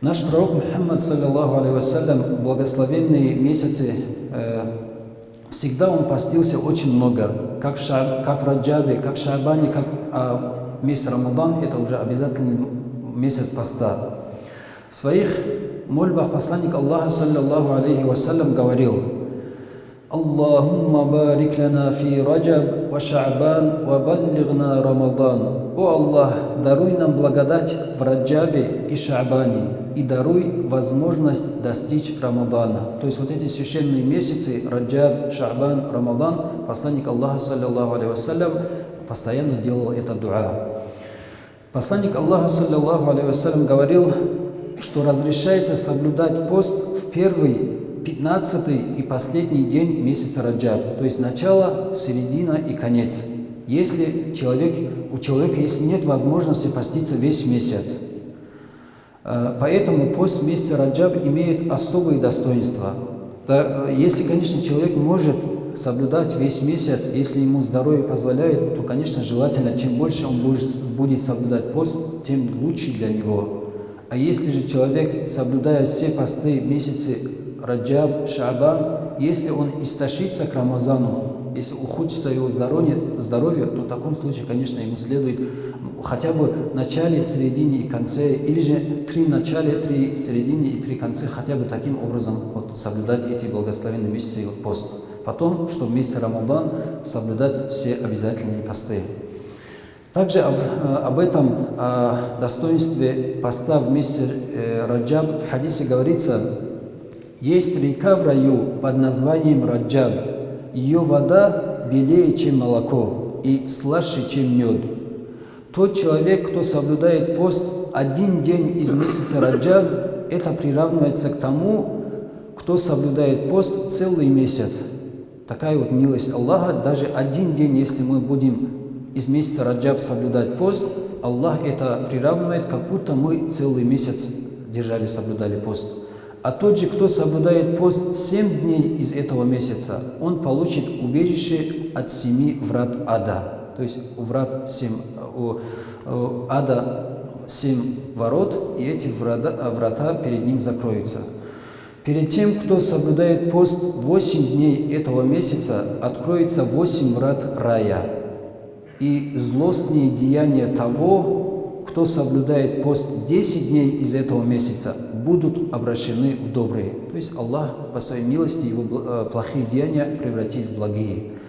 Наш пророк Мухаммад, саллиллаху алейхи благословенные месяцы, э, всегда он постился очень много, как в, Ша, как в Раджабе, как в Шабане, как а месяц Рамадан, это уже обязательный месяц поста. В своих мольбах посланник Аллаха, саллиллаху алейхи говорил, Лана фи Раджаб ва Ша'бан ва баллигна Рамадан. О Аллах, даруй нам благодать в Раджабе и Ша'бане и даруй возможность достичь Рамадана. То есть вот эти священные месяцы, Раджаб, Ша'бан, Рамадан, посланник Аллаха, саллиллаху алейхи вассалям, постоянно делал это дуа. Посланник Аллаха, саллиллаху алейхи вассалям, говорил, что разрешается соблюдать пост в первый 15 и последний день месяца Раджаб, то есть начало, середина и конец. Если человек, у человека если нет возможности поститься весь месяц. Э, поэтому пост месяца Раджаб имеет особые достоинства. Э, если, конечно, человек может соблюдать весь месяц, если ему здоровье позволяет, то, конечно, желательно, чем больше он будет, будет соблюдать пост, тем лучше для него. А если же человек, соблюдая все посты месяцы Раджаб, Шабан, если он истощится к Рамазану, если ухудшится его здоровье, здоровье, то в таком случае, конечно, ему следует хотя бы начале, середине и конце, или же три начале, три середине и три конце, хотя бы таким образом вот, соблюдать эти благословенные месяцы пост. Потом, чтобы в месяц Рамадан соблюдать все обязательные посты. Также об, об этом о достоинстве поста в месяце э, Раджаб в хадисе говорится, есть река в раю под названием Раджаб. Ее вода белее, чем молоко, и слаще, чем мед. Тот человек, кто соблюдает пост один день из месяца Раджаб, это приравнивается к тому, кто соблюдает пост целый месяц. Такая вот милость Аллаха, даже один день, если мы будем из месяца Раджаб соблюдать пост, Аллах это приравнивает, как будто мы целый месяц держали, соблюдали пост. А тот же, кто соблюдает пост 7 дней из этого месяца, он получит убежище от семи врат ада. То есть врат 7, у, у ада 7 ворот, и эти врата, врата перед ним закроются. Перед тем, кто соблюдает пост 8 дней этого месяца, откроется 8 врат рая. И злостные деяния того, кто соблюдает пост 10 дней из этого месяца, будут обращены в добрые. То есть Аллах по своей милости его э, плохие деяния превратит в благие.